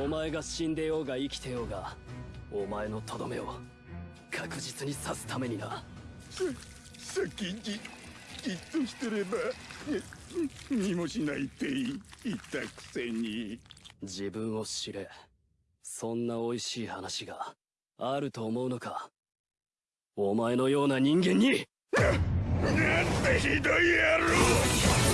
お前が死んでようが生きてようがお前のとどめを確実に刺すためにな。さ先にじっとしてれば見もしないって言ったくせに。自分を知れ。そんな美味しい話があると思うのか。お前のような人間に。なんてひどい野郎！